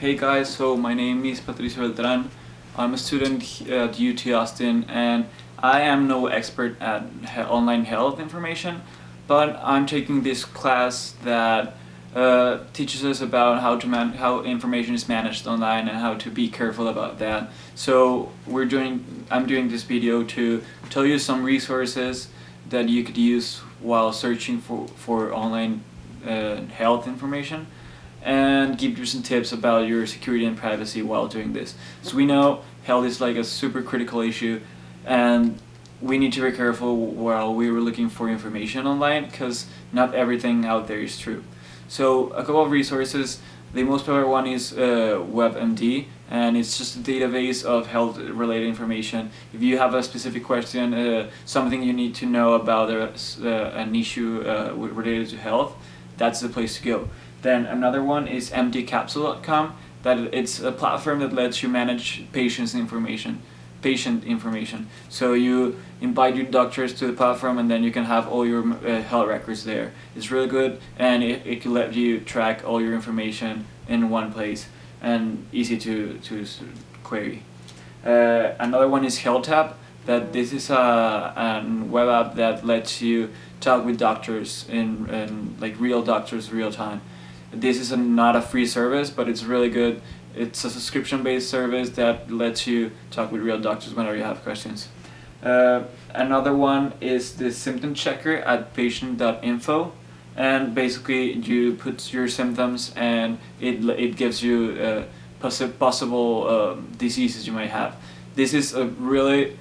Hey guys, so my name is Patricio Beltran. I'm a student at UT Austin and I am no expert at online health information, but I'm taking this class that uh, teaches us about how to man how information is managed online and how to be careful about that. So we're doing I'm doing this video to tell you some resources that you could use while searching for for online uh, health information and give you some tips about your security and privacy while doing this. So we know health is like a super critical issue and we need to be careful while we were looking for information online because not everything out there is true. So a couple of resources, the most popular one is uh, WebMD and it's just a database of health related information. If you have a specific question, uh, something you need to know about uh, an issue uh, related to health, that's the place to go. Then another one is emptycapsule.com that it's a platform that lets you manage patients information patient information. So you invite your doctors to the platform and then you can have all your uh, health records there. It's really good and it, it can let you track all your information in one place and easy to, to query. Uh, another one is HealthTap that this is a, a web app that lets you talk with doctors in, in like real doctors real time this is a, not a free service, but it's really good. It's a subscription-based service that lets you talk with real doctors whenever you have questions. Uh, another one is the symptom checker at patient.info and basically you put your symptoms and it, it gives you uh, possi possible uh, diseases you might have. This is a really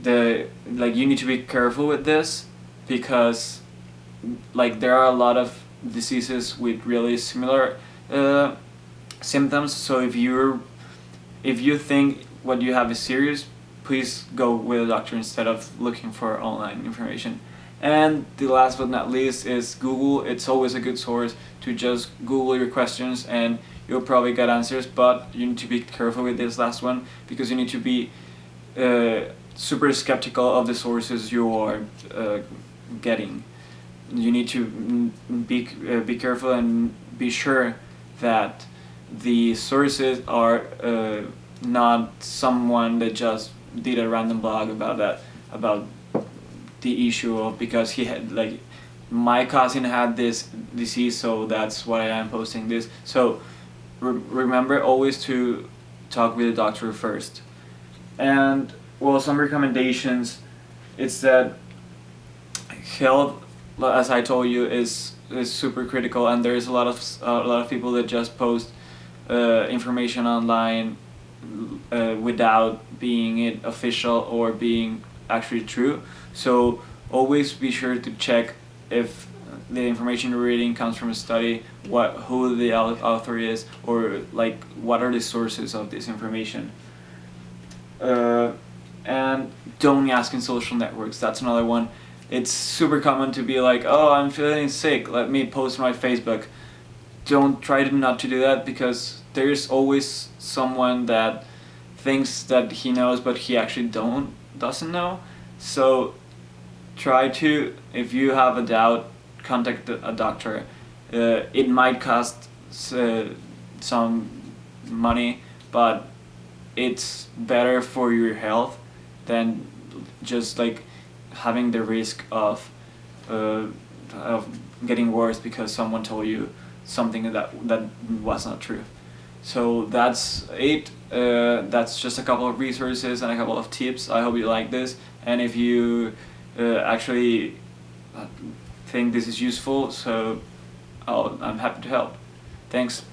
the like you need to be careful with this because like there are a lot of diseases with really similar uh, symptoms. So if you're if you think what you have is serious, please go with a doctor instead of looking for online information. And the last but not least is Google. It's always a good source to just Google your questions and you'll probably get answers, but you need to be careful with this last one because you need to be uh, super skeptical of the sources you are uh, getting. You need to be, uh, be careful and be sure that the sources are uh, not someone that just did a random blog about that about the issue of because he had like my cousin had this disease so that's why I'm posting this. So re remember always to talk with the doctor first. And well some recommendations it's that health as I told you, is is super critical, and there's a lot of a lot of people that just post uh, information online uh, without being it official or being actually true. So always be sure to check if the information you're reading comes from a study, what who the author is, or like what are the sources of this information. Uh, don't ask in social networks. That's another one it's super common to be like, oh, I'm feeling sick, let me post my Facebook. Don't try to not to do that because there's always someone that thinks that he knows but he actually don't doesn't know. So try to, if you have a doubt, contact a doctor. Uh, it might cost uh, some money, but it's better for your health than just like having the risk of, uh, of getting worse because someone told you something that, that was not true. So that's it. Uh, that's just a couple of resources and a couple of tips. I hope you like this. And if you uh, actually think this is useful, so i am happy to help. Thanks.